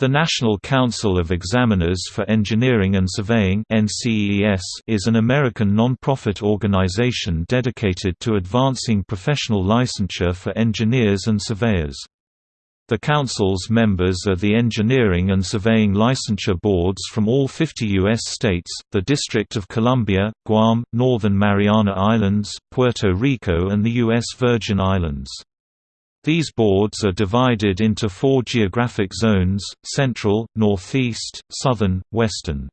The National Council of Examiners for Engineering and Surveying is an American non-profit organization dedicated to advancing professional licensure for engineers and surveyors. The Council's members are the engineering and surveying licensure boards from all 50 U.S. states, the District of Columbia, Guam, Northern Mariana Islands, Puerto Rico and the U.S. Virgin Islands. These boards are divided into four geographic zones, Central, Northeast, Southern, Western.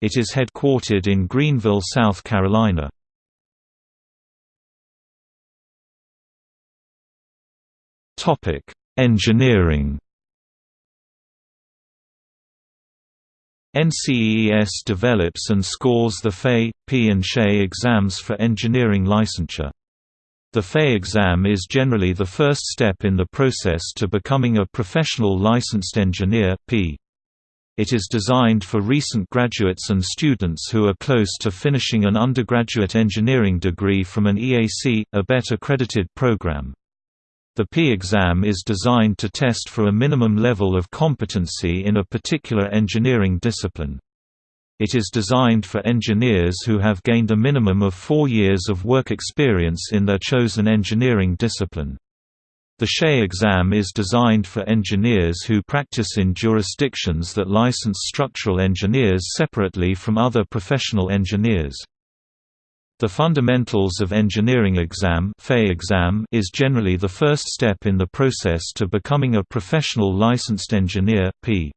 It is headquartered in Greenville, South Carolina. Engineering NCEES develops and scores the FE, PE and SE exams for engineering licensure. The FE exam is generally the first step in the process to becoming a professional licensed engineer PE. It is designed for recent graduates and students who are close to finishing an undergraduate engineering degree from an EAC, a ABET accredited program. The PE exam is designed to test for a minimum level of competency in a particular engineering discipline. It is designed for engineers who have gained a minimum of four years of work experience in their chosen engineering discipline. The SE exam is designed for engineers who practice in jurisdictions that license structural engineers separately from other professional engineers. The Fundamentals of Engineering exam, exam is generally the first step in the process to becoming a professional licensed engineer PE.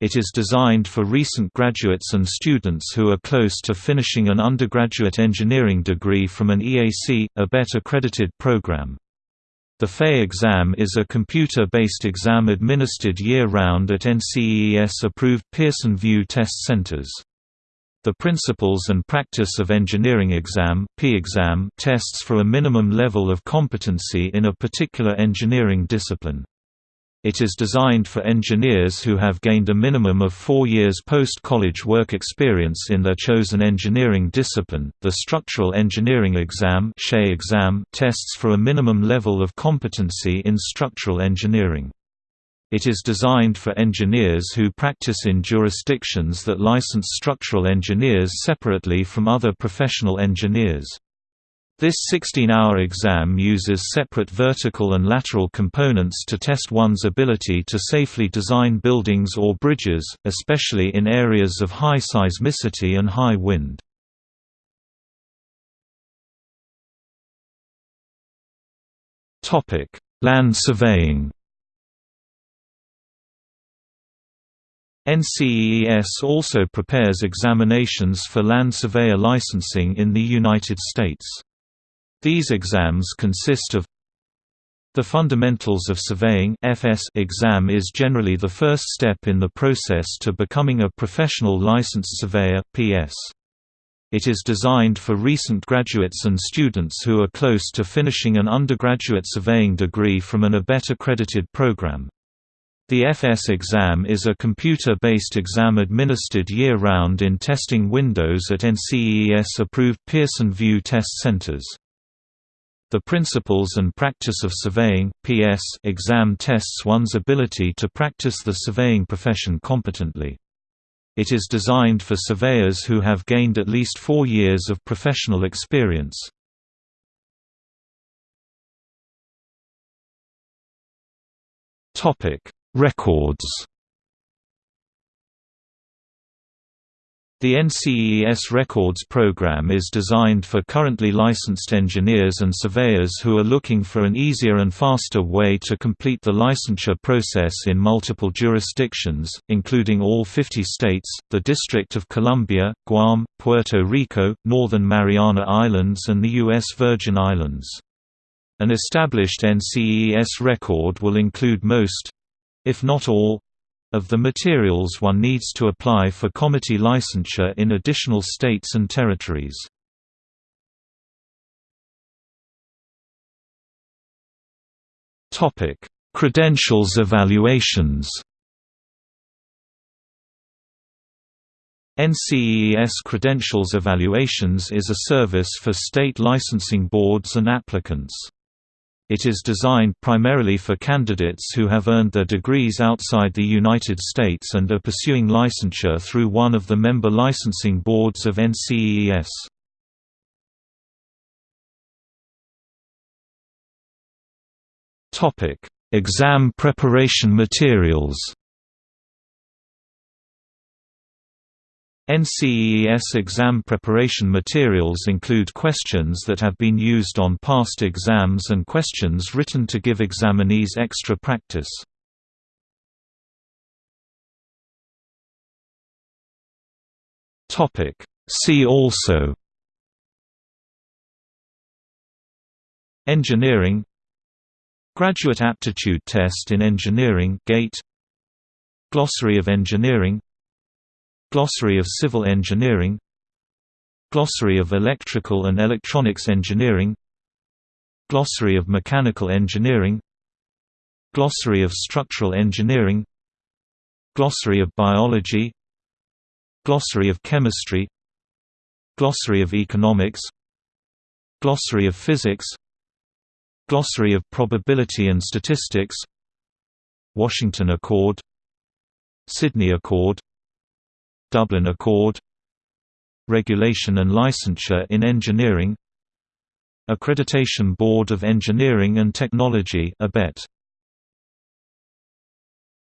It is designed for recent graduates and students who are close to finishing an undergraduate engineering degree from an EAC, a ABET accredited program. The FE exam is a computer-based exam administered year-round at NCEES-approved Pearson VUE test centers. The Principles and Practice of Engineering exam, exam tests for a minimum level of competency in a particular engineering discipline. It is designed for engineers who have gained a minimum of four years post-college work experience in their chosen engineering discipline. The Structural Engineering Exam exam tests for a minimum level of competency in structural engineering. It is designed for engineers who practice in jurisdictions that license structural engineers separately from other professional engineers. This 16-hour exam uses separate vertical and lateral components to test one's ability to safely design buildings or bridges, especially in areas of high seismicity and high wind. Land surveying NCEES also prepares examinations for land surveyor licensing in the United States. These exams consist of the Fundamentals of Surveying FS exam is generally the first step in the process to becoming a professional licensed surveyor PS. It is designed for recent graduates and students who are close to finishing an undergraduate surveying degree from an ABET accredited program. The FS exam is a computer-based exam administered year-round in testing windows at NCEES-approved Pearson VUE test centers. The Principles and Practice of Surveying PS exam tests one's ability to practice the surveying profession competently. It is designed for surveyors who have gained at least four years of professional experience. Records The NCEES Records program is designed for currently licensed engineers and surveyors who are looking for an easier and faster way to complete the licensure process in multiple jurisdictions, including all 50 states, the District of Columbia, Guam, Puerto Rico, Northern Mariana Islands and the U.S. Virgin Islands. An established NCEES record will include most—if not all, of the materials one needs to apply for comity licensure in additional states and territories. Credentials evaluations NCEES Credentials Evaluations is a service for state licensing boards and applicants. It is designed primarily for candidates who have earned their degrees outside the United States and are pursuing licensure through one of the member licensing boards of NCEES. Exam preparation materials NCEES exam preparation materials include questions that have been used on past exams and questions written to give examinees extra practice. See also Engineering Graduate Aptitude Test in Engineering GATE Glossary of Engineering Glossary of Civil Engineering. Glossary of Electrical and Electronics Engineering. Glossary of Mechanical Engineering. Glossary of Structural Engineering. Glossary of Biology. Glossary of Chemistry. Glossary of Economics. Glossary of Physics. Glossary of Probability and Statistics. Washington Accord. Sydney Accord Dublin Accord Regulation and Licensure in Engineering Accreditation Board of Engineering and Technology ABET